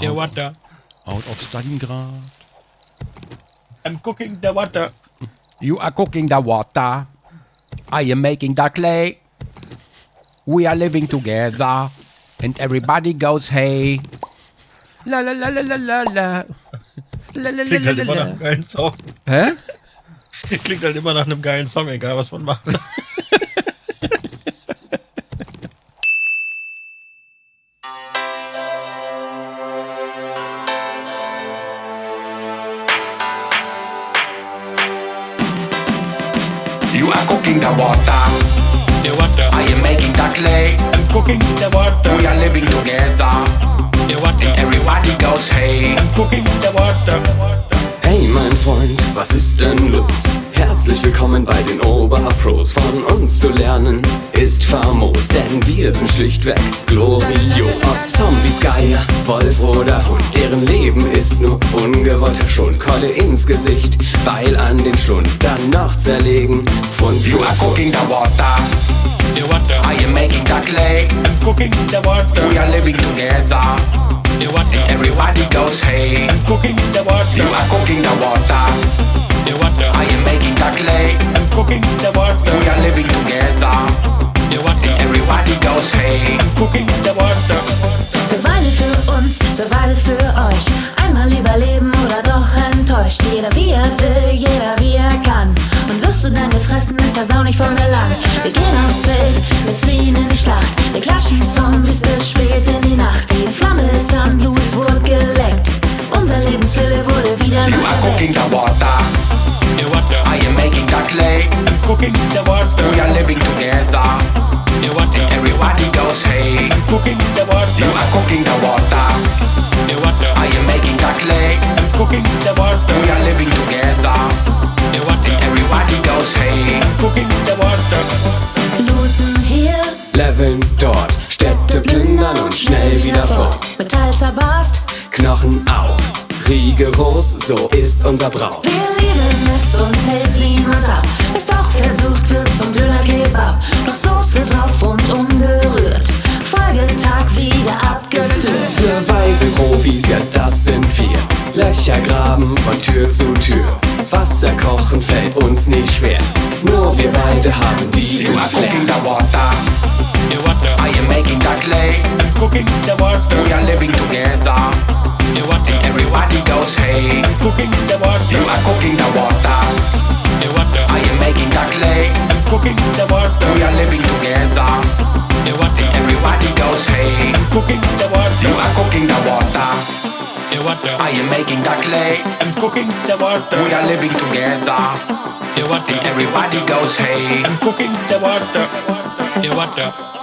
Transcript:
The water. Out of Stalingrad. I'm cooking the water. You are cooking the water. I am making the clay. We are living together. And everybody goes hey. La la la la la la la. La la la Klingt la halt immer nach einem geilen Song. Hä? Klingt halt immer nach einem geilen Song, egal was man macht. You are cooking the water. The water. I am making the clay. I'm cooking the water. We are living together. The water. Everybody goes hey. I'm cooking the water. Oberpros. Von uns zu lernen ist famos, denn wir sind schlichtweg Glorio. Ob Zombies, Geier, Wolf oder Hund, deren Leben ist nur ungewollter Schund. Keule ins Gesicht, Beil an den Schlund, dann noch zerlegen. Fund You are cooking the water. The water. I am making the clay. I'm cooking the water. We are living together. The water. Everybody goes hey. I'm cooking the You water. are cooking the water. Survival für uns, Survival für euch. Einmal überleben oder doch enttäuscht. Jeder wie er will, jeder wie er kann. Und wirst du dann gefressen, ist das auch nicht von Belang. Wir gehen aufs Feld, wir ziehen in die Schlacht. Wir klatschen Zombies bis spät in die Nacht. Cooking the water. We are living together. The water. Everybody goes hey. I'm cooking the water. Looten hier, Leveln dort, Städte plündern und schnell wieder fort. Metall zerbarst. Knochen auf, rigoros, so ist unser Brauch. Wir lieben es, uns hält niemand ab. Es doch versucht wird zum Döner-Kebab. Noch Soße drauf und umgerührt. Folgetag wieder abgeführt. Survival-Profis, ja das sind wir. Löcher graben von Tür zu Tür. Wasser kochen fällt uns nicht schwer. Nur wir beide haben diesen You are cooking the water. The water. I am making the clay. I'm cooking the water. We are living together. The water. Everybody goes hey. I'm cooking the water. You are cooking the water. The water. I am making the clay. I'm cooking the water. We are living together. The water. Everybody goes hey. I'm cooking the You are cooking the water. The water. I am making the clay. I'm cooking the water. We are living together. The water. Everybody goes hey. I'm cooking the water. The water.